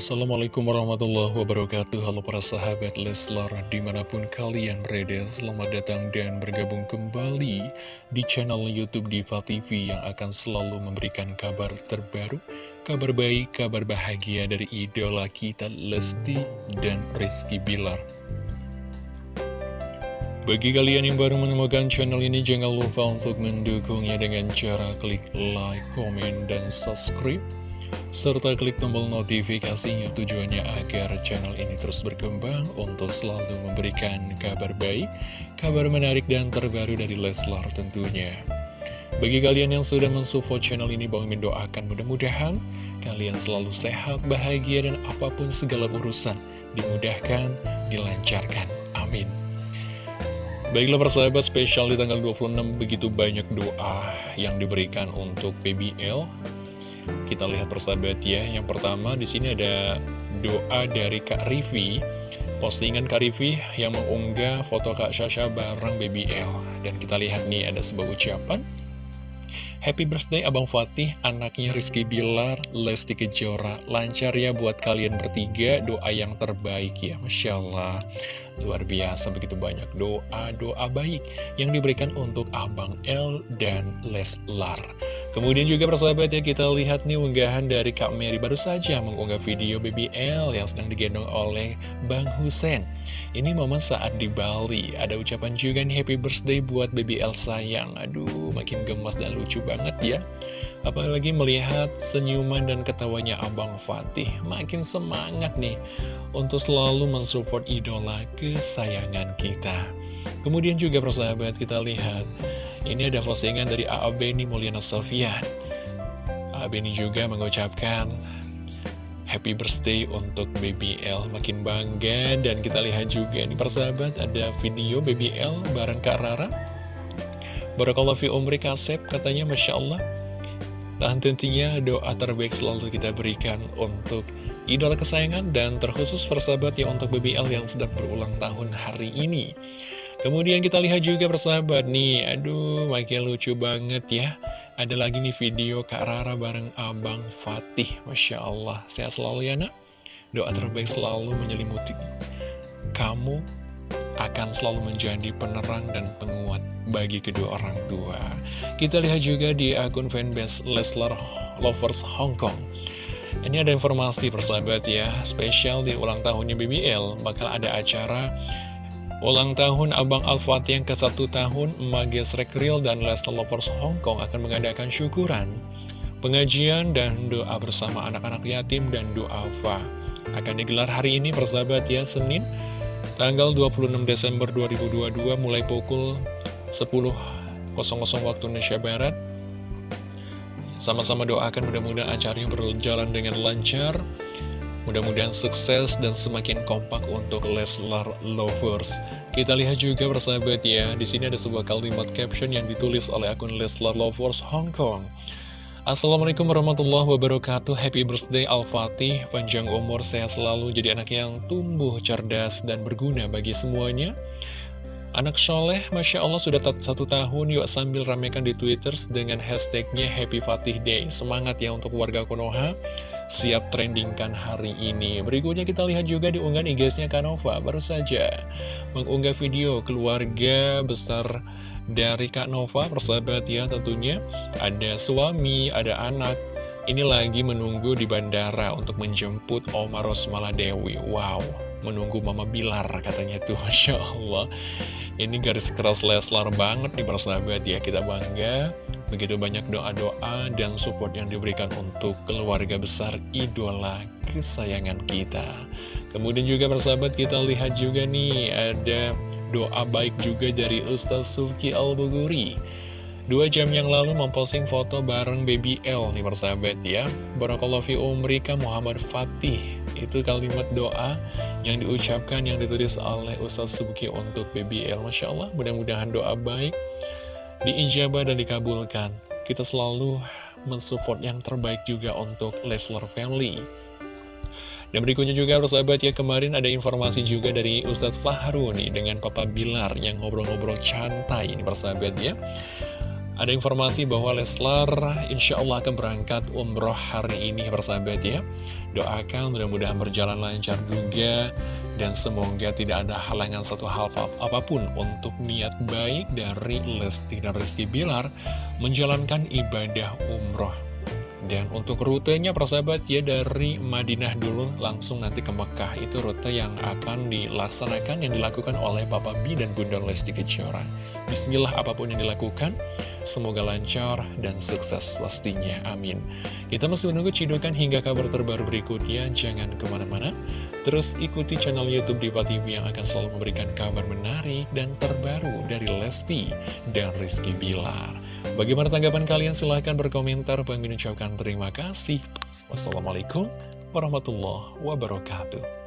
Assalamualaikum warahmatullahi wabarakatuh. Halo para sahabat Leslar Di mana pun kalian berada Selamat datang dan bergabung kembali Di channel Youtube Diva TV Yang akan selalu memberikan kabar terbaru Kabar baik, kabar bahagia Dari idola kita Lesti dan Rizky Bilar. Bagi kalian yang baru menemukan channel ini, jangan lupa untuk mendukungnya dengan cara klik like, komen, dan subscribe serta klik tombol notifikasinya tujuannya agar channel ini terus berkembang untuk selalu memberikan kabar baik, kabar menarik dan terbaru dari Leslar tentunya. Bagi kalian yang sudah mensupport channel ini, Bang Min doakan mudah-mudahan kalian selalu sehat, bahagia, dan apa pun segala urusan dimudahkan, dilancarkan. Amin. Baiklah persahabat spesial di tanggal 26 begitu banyak doa yang diberikan untuk PBL kita lihat persahabat ya. Yang pertama di sini ada doa dari Kak Rivi. Postingan Kak Rivi yang mengunggah foto Kak Sasha bareng Baby L. Dan kita lihat nih ada sebuah ucapan. Happy birthday Abang Fatih, anaknya Rizky Bilar, Lesti Kejora. Lancar ya buat kalian bertiga, doa yang terbaik ya, Masya Allah. Luar biasa, begitu banyak doa-doa baik yang diberikan untuk Abang L dan Leslar. Kemudian juga persahabat ya, kita lihat nih unggahan dari Kak Mary baru saja mengunggah video Baby L yang sedang digendong oleh Bang Husen. Ini momen saat di Bali, ada ucapan juga nih happy birthday buat Baby L sayang. Aduh, makin gemas dan lucu banget ya Apalagi melihat senyuman dan ketawanya Abang Fatih Makin semangat nih Untuk selalu mensupport idola kesayangan kita Kemudian juga persahabat kita lihat Ini ada postingan dari A.A. Beni Mulyana Sofian A.A. Beni juga mengucapkan Happy birthday untuk BBL Makin bangga dan kita lihat juga nih persahabat Ada video BBL bareng Kak Rara Barakallah fi umri kasep katanya Masya Allah Dan tentunya doa terbaik selalu kita berikan untuk idola kesayangan dan terkhusus persahabat ya untuk BBL yang sedang berulang tahun hari ini Kemudian kita lihat juga persahabat nih, aduh makin lucu banget ya Ada lagi nih video Kak Rara bareng Abang Fatih Masya Allah, sehat selalu ya nak Doa terbaik selalu menyelimuti kamu akan selalu menjadi penerang dan penguat bagi kedua orang tua. Kita lihat juga di akun fanbase Leslar Lovers Hong Kong. Ini ada informasi persahabat ya, spesial di ulang tahunnya BBL, bakal ada acara ulang tahun Abang Al-Fatih yang ke satu tahun, Mages Rekril dan Leslar Lovers Hong Kong akan mengadakan syukuran, pengajian dan doa bersama anak-anak yatim dan doa fa. Akan digelar hari ini persahabat ya, Senin, tanggal 26 Desember 2022 mulai pukul 10.00 waktu Indonesia Barat. Sama-sama doakan mudah-mudahan acaranya berjalan dengan lancar, mudah-mudahan sukses dan semakin kompak untuk Leslar Lovers. Kita lihat juga bersahabat ya, di sini ada sebuah kalimat caption yang ditulis oleh akun Leslar Lovers Hong Kong. Assalamualaikum warahmatullahi wabarakatuh. Happy birthday Al-Fatih Panjang umur, sehat selalu. Jadi anak yang tumbuh, cerdas, dan berguna bagi semuanya Anak soleh, Masya Allah sudah satu tahun Yuk sambil ramekan di Twitter dengan hashtagnya Happy Fatih Day. Semangat ya untuk warga Konoha. Siap trendingkan hari ini. Berikutnya kita lihat juga di unggahan IG-nya Kanova Baru saja mengunggah video keluarga besar dari Kak Nova, persahabat ya tentunya. Ada suami, ada anak. Ini lagi menunggu di bandara untuk menjemput Oma Rosmala Dewi. Wow, menunggu Mama Bilar katanya tuh, Masya Allah. Ini garis keras Leslar banget nih persahabat ya, kita bangga. Begitu banyak doa-doa dan support yang diberikan untuk keluarga besar idola kesayangan kita. Kemudian juga persahabat kita lihat juga nih ada doa baik juga dari Ustaz Sufki Al-Buguri Dua jam yang lalu memposting foto bareng Baby L nih persahabat ya Barakallahu fi umrika Muhammad Fatih Itu kalimat doa yang diucapkan yang ditulis oleh Ustaz Sufki untuk Baby L Masya Allah mudah-mudahan doa baik diijabah dan dikabulkan. Kita selalu mensupport yang terbaik juga untuk Leslar Family. Dan berikutnya juga persahabat ya kemarin ada informasi juga dari Ustadz Fahru nih dengan Papa Bilar yang ngobrol-ngobrol cantai ini persahabat ya Ada informasi bahwa Leslar insya Allah akan berangkat umroh hari ini bersahabat ya. Doakan mudah-mudahan berjalan lancar juga Dan semoga tidak ada halangan satu hal apa pun untuk niat baik dari Lesti dan Rizky Bilar Menjalankan ibadah umroh dan untuk rutenya persahabat ya dari Madinah dulu langsung nanti ke Mekah. Itu rute yang akan dilaksanakan yang dilakukan oleh Papa B dan Bunda Lesti Kejora. Bismillah apa pun yang dilakukan Semoga lancar dan sukses pastinya Amin. Kita masih menunggu cidukan hingga kabar terbaru berikutnya. Jangan ke mana-mana. Terus ikuti channel Youtube Diva TV yang akan selalu memberikan kabar menarik dan terbaru dari Lesti dan Rizky Bilar Bagaimana tanggapan kalian? Silahkan berkomentar. Ucapkan terima kasih. Wassalamualaikum warahmatullahi wabarakatuh.